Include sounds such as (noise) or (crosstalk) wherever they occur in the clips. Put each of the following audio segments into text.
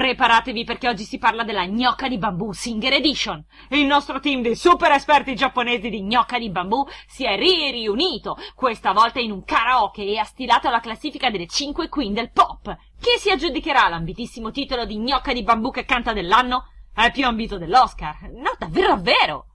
Preparatevi perché oggi si parla della gnocca di bambù Singer Edition. Il nostro team di super esperti giapponesi di gnocca di bambù si è riunito, questa volta in un karaoke e ha stilato la classifica delle 5 queen del pop. Chi si aggiudicherà l'ambitissimo titolo di gnocca di bambù che canta dell'anno? È più ambito dell'Oscar. No, davvero, davvero!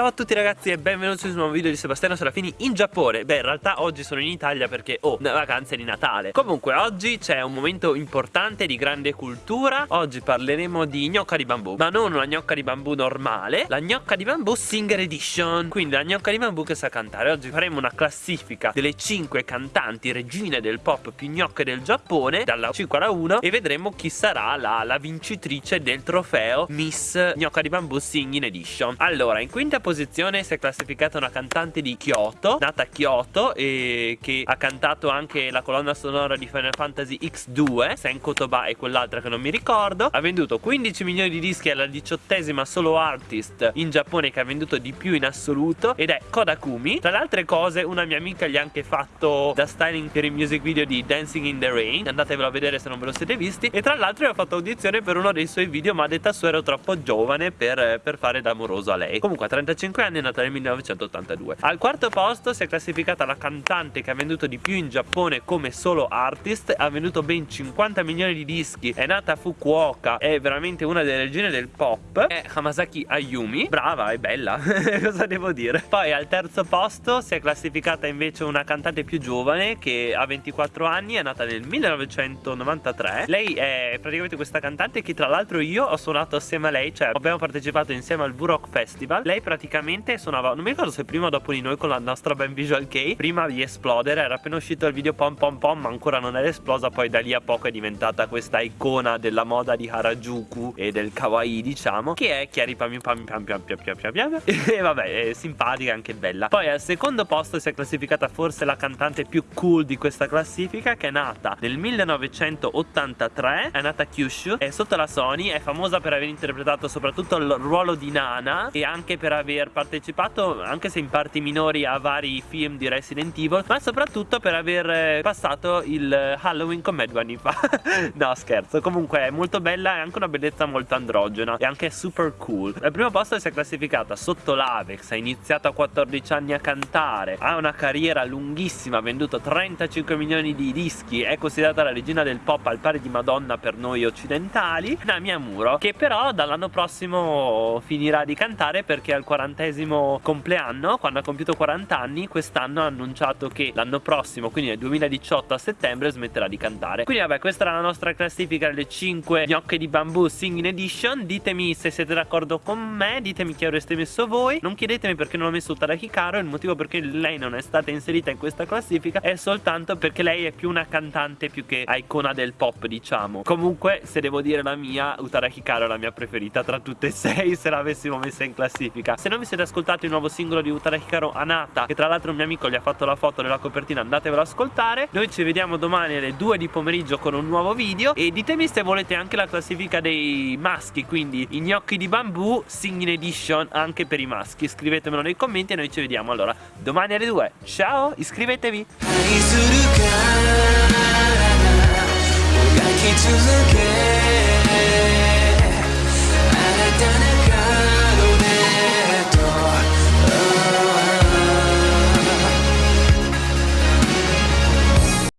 Ciao a tutti ragazzi e benvenuti su un nuovo video di Sebastiano Serafini in Giappone. Beh in realtà oggi sono in Italia perché ho oh, una vacanza di Natale. Comunque oggi c'è un momento importante di grande cultura. Oggi parleremo di gnocca di bambù Ma non una gnocca di bambù normale La gnocca di bambù Singer Edition. Quindi la gnocca di bambù che sa cantare. Oggi faremo una classifica delle 5 cantanti regine del pop più gnocche del Giappone Dalla 5 alla 1 E vedremo chi sarà la, la vincitrice del trofeo Miss Gnocca di bambù Singing Edition. Allora in quinta posizione si è classificata una cantante di Kyoto, nata a Kyoto e che ha cantato anche la colonna sonora di Final Fantasy X2, Senko Toba e quell'altra che non mi ricordo. Ha venduto 15 milioni di dischi, è la diciottesima solo artist in Giappone che ha venduto di più in assoluto ed è Kodakumi. Tra le altre cose una mia amica gli ha anche fatto da styling per il music video di Dancing in the Rain, andatevelo a vedere se non ve lo siete visti e tra l'altro io ho fatto audizione per uno dei suoi video ma a detta sua ero troppo giovane per, per fare da amoroso a lei. Comunque a 30 35 anni nata nel 1982 Al quarto posto si è classificata la cantante che ha venduto di più in Giappone come solo artist Ha venduto ben 50 milioni di dischi È nata a Fukuoka È veramente una delle regine del pop È Hamasaki Ayumi Brava, è bella Cosa devo dire? Poi al terzo posto si è classificata invece una cantante più giovane Che ha 24 anni È nata nel 1993 Lei è praticamente questa cantante che tra l'altro io ho suonato assieme a lei Cioè abbiamo partecipato insieme al V-Rock Festival Lei praticamente praticamente suonava Non mi ricordo se prima o dopo di noi con la nostra Ben Visual K Prima di esplodere Era appena uscito il video pom pom pom Ma ancora non era esplosa Poi da lì a poco è diventata questa icona della moda di Harajuku E del kawaii diciamo Che è Chiari Pami Pami Pam Pam Pam Pam Pam Pam (laughs) E vabbè è simpatica anche bella. Poi al secondo posto si è classificata forse la cantante più cool di questa classifica Che è nata nel 1983 È nata Kyushu È sotto la Sony È famosa per aver interpretato soprattutto il ruolo di Nana E anche per aver aver partecipato anche se in parti minori a vari film di Resident Evil ma soprattutto per aver eh, passato il Halloween con me due anni fa. (laughs) No scherzo. Comunque è molto bella e anche una bellezza molto androgena e anche super cool. Al primo posto si è classificata sotto l'Avex ha iniziato a 14 anni a cantare ha una carriera lunghissima ha venduto 35 milioni di dischi è considerata la regina del pop al pari di Madonna per noi occidentali. Nami Amuro che però dall'anno prossimo finirà di cantare perché al 40 quarantesimo compleanno quando ha compiuto 40 anni quest'anno ha annunciato che l'anno prossimo quindi nel 2018 a settembre smetterà di cantare. Quindi vabbè questa era la nostra classifica delle 5 gnocche di bambù singing edition. Ditemi se siete d'accordo con me ditemi chi avreste messo voi. Non chiedetemi perché non ho messo Tarahikaro il motivo perché lei non è stata inserita in questa classifica è soltanto perché lei è più una cantante più che icona del pop diciamo. Comunque se devo dire la mia Utarahikaro è la mia preferita tra tutte e sei (laughs) se l'avessimo messa in classifica. Se non vi siete ascoltati il nuovo singolo di Utara Hikaru Anata Che tra l'altro un mio amico gli ha fatto la foto della copertina Andatevelo ad ascoltare. Noi ci vediamo domani alle 2 di pomeriggio con un nuovo video. E ditemi se volete anche la classifica dei maschi Quindi i gnocchi di bambù Singing Edition anche per i maschi. Scrivetemelo nei commenti e noi ci vediamo allora domani alle 2 Ciao iscrivetevi